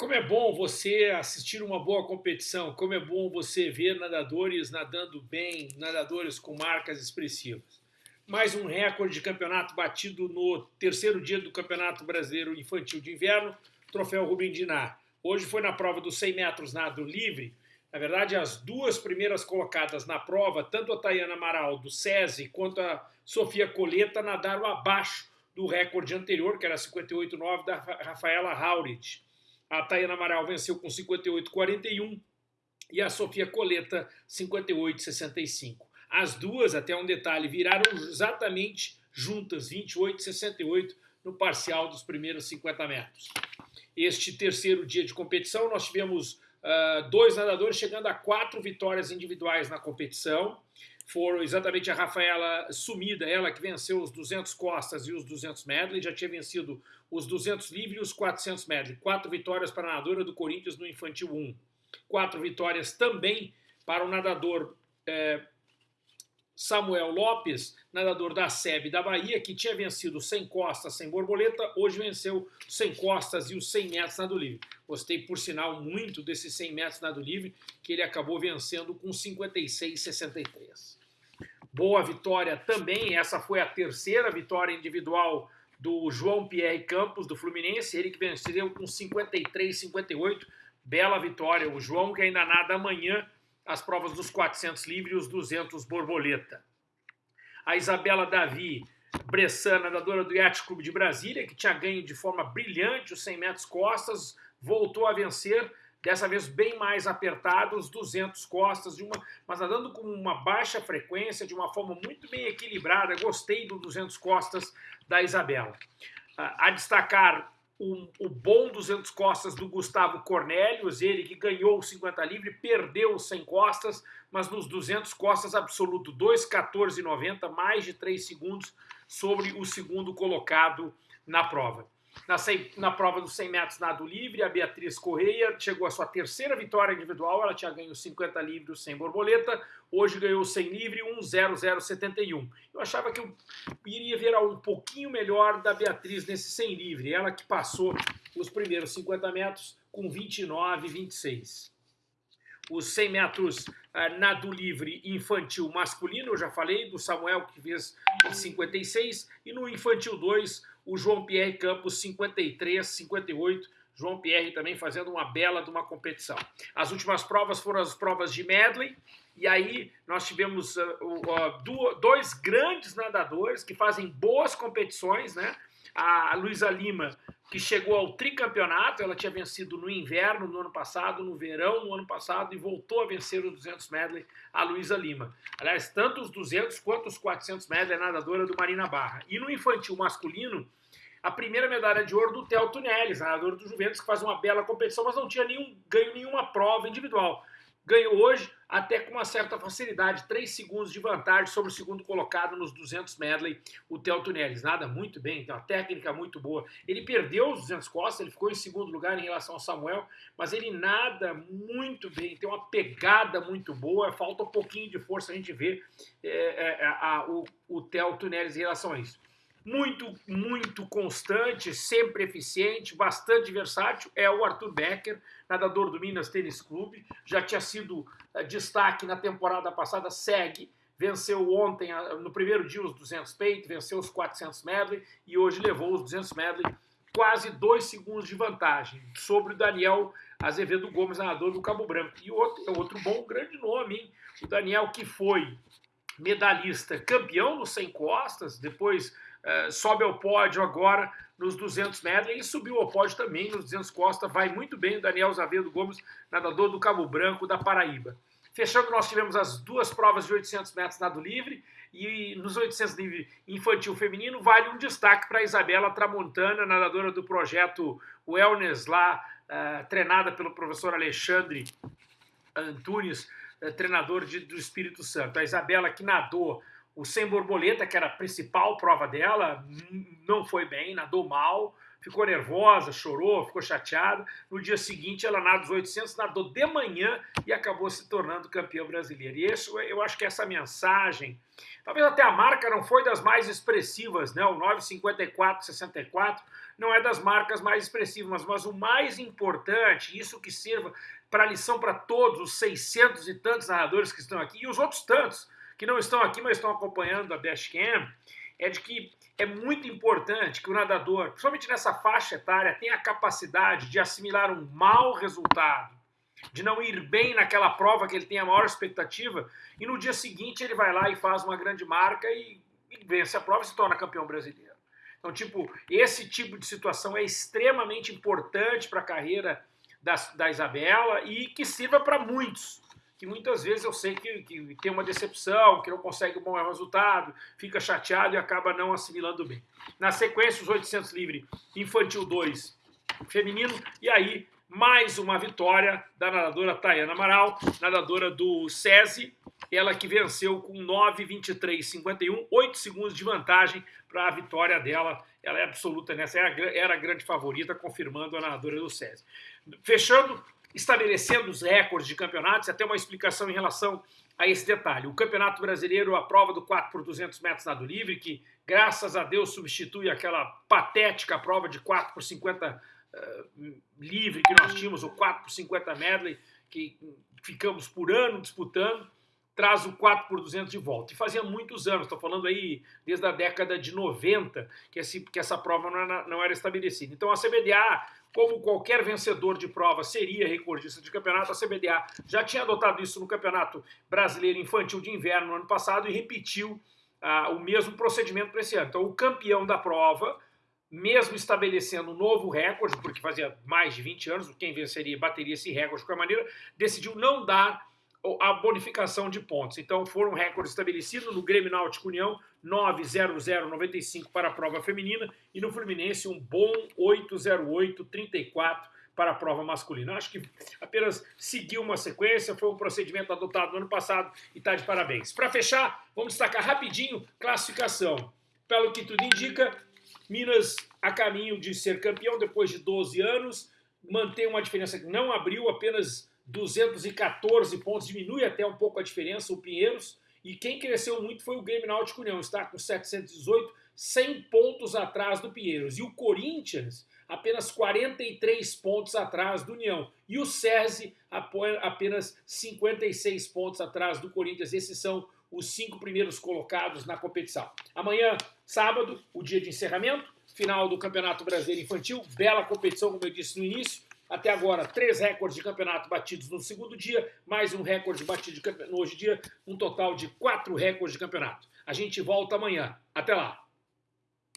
Como é bom você assistir uma boa competição, como é bom você ver nadadores nadando bem, nadadores com marcas expressivas. Mais um recorde de campeonato batido no terceiro dia do Campeonato Brasileiro Infantil de Inverno, troféu Rubem Dinar. Hoje foi na prova dos 100 metros nado livre. Na verdade, as duas primeiras colocadas na prova, tanto a Tayana Amaral do SESI quanto a Sofia Coleta, nadaram abaixo do recorde anterior, que era 58,9 da Rafaela Haurit. A Tayana Amaral venceu com 58,41 e a Sofia Coleta 58,65. As duas, até um detalhe, viraram exatamente juntas, 28,68 no parcial dos primeiros 50 metros. Este terceiro dia de competição, nós tivemos uh, dois nadadores chegando a quatro vitórias individuais na competição foram exatamente a Rafaela Sumida, ela que venceu os 200 costas e os 200 medley, já tinha vencido os 200 livre e os 400 medley. Quatro vitórias para a nadadora do Corinthians no Infantil 1. Quatro vitórias também para o nadador é, Samuel Lopes, nadador da SEB da Bahia, que tinha vencido 100 costas, sem borboleta, hoje venceu 100 costas e os 100 metros nado livre. Gostei, por sinal, muito desses 100 metros nado livre, que ele acabou vencendo com 56,63. Boa vitória também, essa foi a terceira vitória individual do João Pierre Campos, do Fluminense, ele que venceu com 53, 58, bela vitória. O João que ainda nada amanhã. As provas dos 400 livre e os 200 borboleta. A Isabela Davi, Bressana, nadadora do Yacht Clube de Brasília, que tinha ganho de forma brilhante os 100 metros costas, voltou a vencer dessa vez bem mais apertados, 200 costas, de uma, mas nadando com uma baixa frequência, de uma forma muito bem equilibrada. Gostei do 200 costas da Isabela. A destacar o, o bom 200 costas do Gustavo Cornélios, ele que ganhou o 50 livre, perdeu os 100 costas, mas nos 200 costas absoluto, 2,14,90, mais de 3 segundos sobre o segundo colocado na prova. Na, 100, na prova dos 100 metros nado livre, a Beatriz Correia chegou à sua terceira vitória individual. Ela tinha ganho 50 livres sem borboleta, hoje ganhou 100 livre 1,0071. Eu achava que eu iria ver um pouquinho melhor da Beatriz nesse 100 livre. Ela que passou os primeiros 50 metros com 29,26 os 100 metros uh, nado livre infantil masculino, eu já falei, do Samuel que fez 56, e no infantil 2, o João Pierre Campos 53, 58, João Pierre também fazendo uma bela de uma competição. As últimas provas foram as provas de medley, e aí nós tivemos uh, uh, dois grandes nadadores que fazem boas competições, né? A Luísa Lima que chegou ao tricampeonato, ela tinha vencido no inverno no ano passado, no verão no ano passado e voltou a vencer os 200 medley a Luísa Lima. Aliás, tanto os 200 quanto os 400 medley é nadadora do Marina Barra. E no infantil masculino, a primeira medalha de ouro do Theo Tunelis, nadador do Juventus, que faz uma bela competição, mas não tinha nenhum, ganho nenhuma prova individual ganhou hoje até com uma certa facilidade, 3 segundos de vantagem sobre o segundo colocado nos 200 medley, o Theo Tunelis. Nada muito bem, tem uma técnica muito boa. Ele perdeu os 200 costas, ele ficou em segundo lugar em relação ao Samuel, mas ele nada muito bem, tem uma pegada muito boa, falta um pouquinho de força a gente ver é, é, a, o, o Theo Tunelis em relação a isso muito, muito constante, sempre eficiente, bastante versátil, é o Arthur Becker, nadador do Minas Tênis Clube. Já tinha sido uh, destaque na temporada passada, segue. Venceu ontem, uh, no primeiro dia, os 200 peito, venceu os 400 medley e hoje levou os 200 medley quase dois segundos de vantagem sobre o Daniel Azevedo Gomes, nadador do Cabo Branco. E outro, é outro bom, grande nome, hein? O Daniel que foi medalhista, campeão no 100 costas, depois uh, sobe ao pódio agora nos 200 medley e subiu ao pódio também nos 200 costas. Vai muito bem o Daniel Zavedo Gomes, nadador do Cabo Branco da Paraíba. Fechando, nós tivemos as duas provas de 800 metros nado livre e nos 800 livre infantil feminino vale um destaque para Isabela Tramontana, nadadora do projeto Wellness lá, uh, treinada pelo professor Alexandre Antunes, uh, treinador de, do Espírito Santo. A Isabela que nadou o sem borboleta, que era a principal prova dela, não foi bem, nadou mal, ficou nervosa, chorou, ficou chateada. No dia seguinte, ela nada dos 800, nadou de manhã e acabou se tornando campeã brasileira. E isso, eu acho que essa mensagem, talvez até a marca não foi das mais expressivas, né? O 954-64 não é das marcas mais expressivas, mas, mas o mais importante, isso que sirva para lição para todos os 600 e tantos narradores que estão aqui e os outros tantos que não estão aqui, mas estão acompanhando a Dashcam, é de que é muito importante que o nadador, principalmente nessa faixa etária, tenha a capacidade de assimilar um mau resultado, de não ir bem naquela prova que ele tem a maior expectativa, e no dia seguinte ele vai lá e faz uma grande marca e, e vence a prova e se torna campeão brasileiro. Então, tipo, esse tipo de situação é extremamente importante para a carreira da, da Isabela e que sirva para muitos que muitas vezes eu sei que, que, tem uma decepção, que não consegue um bom resultado, fica chateado e acaba não assimilando bem. Na sequência, os 800 livre infantil 2 feminino, e aí mais uma vitória da nadadora Tayana Amaral, nadadora do SESI, ela que venceu com 9,23,51, 8 segundos de vantagem para a vitória dela. Ela é absoluta nessa, era a grande favorita, confirmando a nadadora do SESI. Fechando, estabelecendo os recordes de campeonatos, até uma explicação em relação a esse detalhe. O Campeonato Brasileiro, a prova do 4 por 200 metros nado livre, que graças a Deus substitui aquela patética prova de 4 por 50 uh, livre que nós tínhamos, o 4 por 50 medley, que ficamos por ano disputando, traz o 4 por 200 de volta. E fazia muitos anos, estou falando aí desde a década de 90, que, esse, que essa prova não era, não era estabelecida. Então a CBDA como qualquer vencedor de prova seria recordista de campeonato, a CBDA já tinha adotado isso no Campeonato Brasileiro Infantil de Inverno no ano passado e repetiu ah, o mesmo procedimento para esse ano. Então, o campeão da prova, mesmo estabelecendo um novo recorde, porque fazia mais de 20 anos, quem venceria bateria esse recorde de qualquer maneira, decidiu não dar a bonificação de pontos. Então foram recordes estabelecidos no Grêmio Náutico União, 90095 para a prova feminina e no Fluminense um bom 80834 para a prova masculina. Acho que apenas seguiu uma sequência, foi um procedimento adotado no ano passado e está de parabéns. Para fechar, vamos destacar rapidinho classificação. Pelo que tudo indica, Minas a caminho de ser campeão depois de 12 anos, mantém uma diferença que não abriu, apenas 214 pontos, diminui até um pouco a diferença, o Pinheiros, e quem cresceu muito foi o Grêmio Náutico União, está com 718, 100 pontos atrás do Pinheiros. E o Corinthians, apenas 43 pontos atrás do União. E o SESI, apenas 56 pontos atrás do Corinthians. Esses são os cinco primeiros colocados na competição. Amanhã, sábado, o dia de encerramento, final do Campeonato Brasileiro Infantil. Bela competição, como eu disse no início. Até agora, três recordes de campeonato batidos no segundo dia, mais um recorde batido no hoje dia, um total de quatro recordes de campeonato. A gente volta amanhã. Até lá!